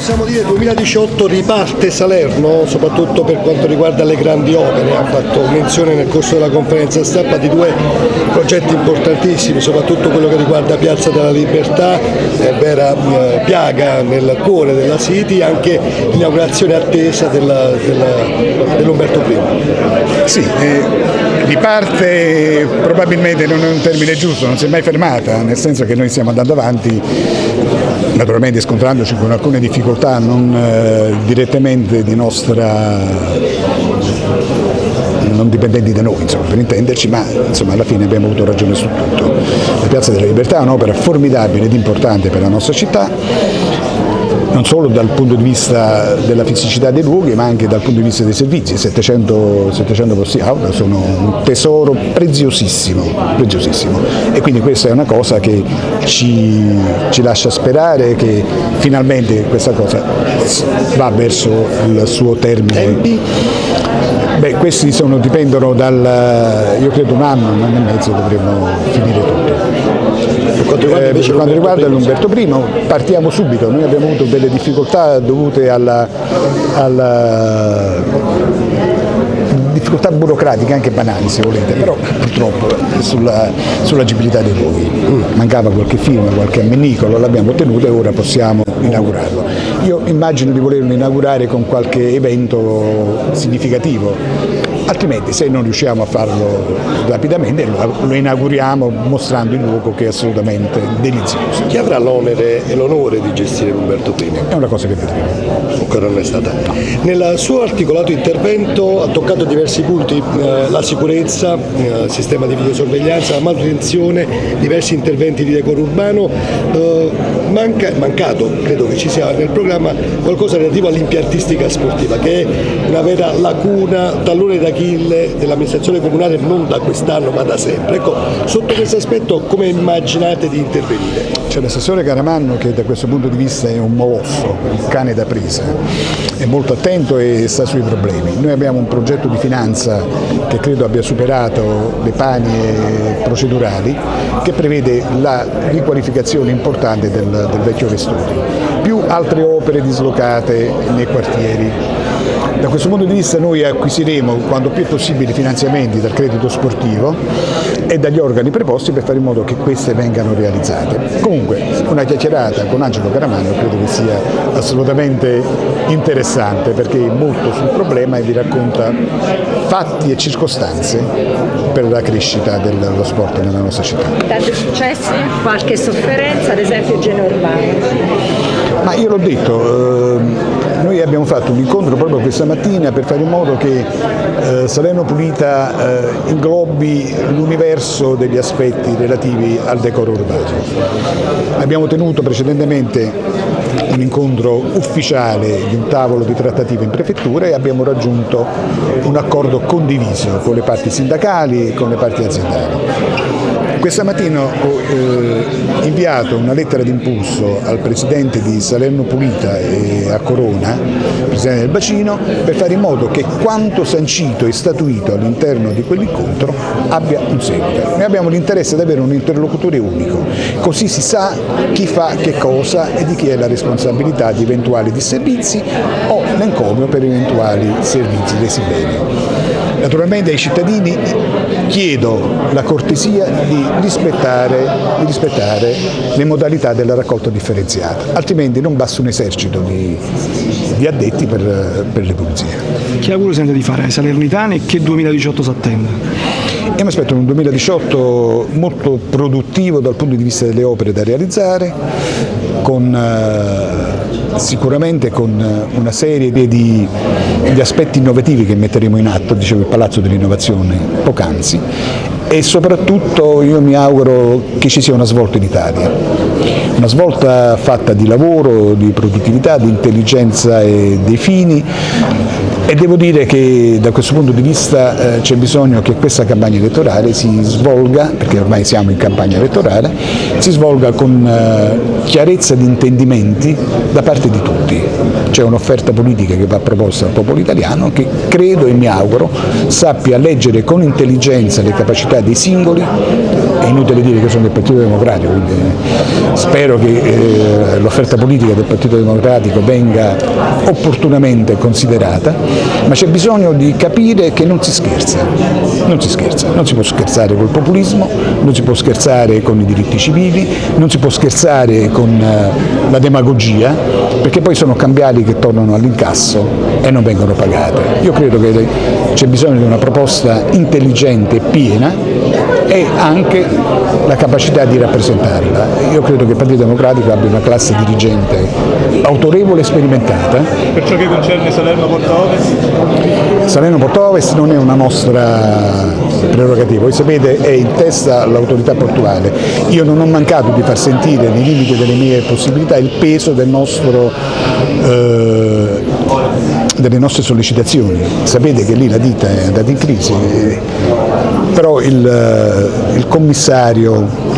Possiamo dire 2018 riparte Salerno, soprattutto per quanto riguarda le grandi opere. Ha fatto menzione nel corso della conferenza stampa di due progetti importantissimi, soprattutto quello che riguarda Piazza della Libertà, eh, vera eh, piaga nel cuore della City, anche l'inaugurazione attesa dell'Umberto dell I. Sì, eh, riparte probabilmente non è un termine giusto, non si è mai fermata, nel senso che noi stiamo andando avanti naturalmente scontrandoci con alcune difficoltà non eh, direttamente di nostra non dipendenti da noi insomma, per intenderci, ma insomma, alla fine abbiamo avuto ragione su tutto. La Piazza della Libertà è un'opera formidabile ed importante per la nostra città, non solo dal punto di vista della fisicità dei luoghi ma anche dal punto di vista dei servizi, 700, 700 posti auto sono un tesoro preziosissimo, preziosissimo e quindi questa è una cosa che ci, ci lascia sperare che finalmente questa cosa va verso il suo termine. Beh, questi sono, dipendono dal, io credo un anno, un anno e mezzo dovremmo finire tutto. Per quanto riguarda, eh, per quanto riguarda l'Umberto I partiamo subito, noi abbiamo avuto delle difficoltà dovute alla, alla difficoltà burocratiche anche banali se volete, però purtroppo sulla, sull'agibilità dei luoghi mancava qualche firma, qualche ammenicolo, l'abbiamo ottenuto e ora possiamo inaugurarlo. Io immagino di volerlo inaugurare con qualche evento significativo, altrimenti se non riusciamo a farlo rapidamente lo, inauguriamo mostrando il luogo che è assolutamente delizioso. Chi avrà l'onere e l'onore di gestire l'Umberto I? È una cosa che vedremo. Ancora non è stata. Nel suo articolato intervento ha toccato diversi punti, eh, la sicurezza, eh, il sistema di videosorveglianza, la manutenzione, diversi interventi di decoro urbano, eh, manca, mancato, credo che ci sia nel programma, qualcosa relativo all'impiantistica sportiva che è una vera lacuna, tallone da d'Achille dell'amministrazione comunale non da quest'anno ma da sempre. Ecco, sotto questo aspetto come immaginate di intervenire? C'è l'assessore Caramanno che da questo punto di vista è un molosso, un cane da presa, è molto attento e sta sui problemi. Noi abbiamo un progetto di finanza che credo abbia superato le panie procedurali che prevede la riqualificazione importante del, del vecchio Vesturi, più altre opere dislocate nei quartieri questo punto di vista noi acquisiremo quanto più possibile finanziamenti dal credito sportivo e dagli organi preposti per fare in modo che queste vengano realizzate. Comunque una chiacchierata con Angelo Caramano credo che sia assolutamente interessante perché è molto sul problema e vi racconta fatti e circostanze per la crescita dello sport nella nostra città. Tanti successi, qualche sofferenza, ad esempio Genoa Urbano? Ma io l'ho detto, eh, noi abbiamo fatto un incontro proprio questa mattina per fare in modo che eh, Salerno Pulita eh, inglobi l'universo degli aspetti relativi al decoro urbano. Abbiamo tenuto precedentemente un incontro ufficiale di un tavolo di trattativa in prefettura e abbiamo raggiunto un accordo condiviso con le parti sindacali e con le parti aziendali. Questa mattina ho eh, inviato una lettera d'impulso al Presidente di Salerno Pulita e a Corona, Presidente del Bacino, per fare in modo che quanto sancito e statuito all'interno di quell'incontro abbia un seguito. Noi abbiamo l'interesse di avere un interlocutore unico, così si sa chi fa che cosa e di chi è la responsabilità di eventuali disservizi o l'encomio per eventuali servizi resi. Naturalmente ai cittadini chiedo la cortesia di rispettare, di rispettare, le modalità della raccolta differenziata, altrimenti non basta un esercito di, di addetti per, per, le pulizie. Che auguro sente di fare ai salernitani e che 2018 si attende? Io mi aspetto un 2018 molto produttivo dal punto di vista delle opere da realizzare, con eh, sicuramente con eh, una serie di, di, aspetti innovativi che metteremo in atto, dicevo il Palazzo dell'Innovazione poc'anzi, e soprattutto io mi auguro che ci sia una svolta in Italia, una svolta fatta di lavoro, di produttività, di intelligenza e dei fini e devo dire che da questo punto di vista eh, c'è bisogno che questa campagna elettorale si svolga, perché ormai siamo in campagna elettorale, si svolga con eh, chiarezza di intendimenti da parte di tutti. C'è un'offerta politica che va proposta al popolo italiano che credo e mi auguro sappia leggere con intelligenza le capacità dei singoli è inutile dire che sono del Partito Democratico, quindi spero che eh, l'offerta politica del Partito Democratico venga opportunamente considerata, ma c'è bisogno di capire che non si scherza, non si scherza, non si può scherzare col populismo, non si può scherzare con i diritti civili, non si può scherzare con eh, la demagogia, perché poi sono cambiali che tornano all'incasso e non vengono pagate. Io credo che c'è bisogno di una proposta intelligente e piena e anche la capacità di rappresentarla. Io credo che il Partito Democratico abbia una classe dirigente autorevole e sperimentata. Per ciò che concerne Salerno-Porta Ovest? Salerno-Porta Ovest non è una nostra prerogativa, voi sapete è in testa l'autorità portuale. Io non ho mancato di far sentire nei limiti delle mie possibilità il peso del nostro eh, delle nostre sollecitazioni. Sapete che lì la ditta è andata in crisi, però il, il commissario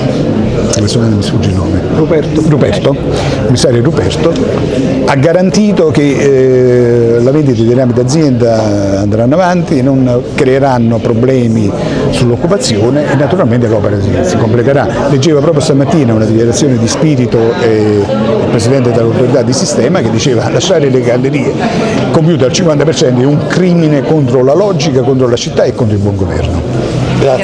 adesso mi sfugge il nome, Ruperto, Ruperto, commissario Ruperto, ha garantito che eh, la vendita dei rami d'azienda andranno avanti, non creeranno problemi sull'occupazione e naturalmente l'opera si, si, completerà. Leggevo proprio stamattina una dichiarazione di spirito eh, il Presidente dell'autorità di sistema che diceva lasciare le gallerie compiute al 50% è un crimine contro la logica, contro la città e contro il buon governo. Grazie.